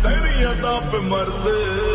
तेरी अदा पे मरते हाय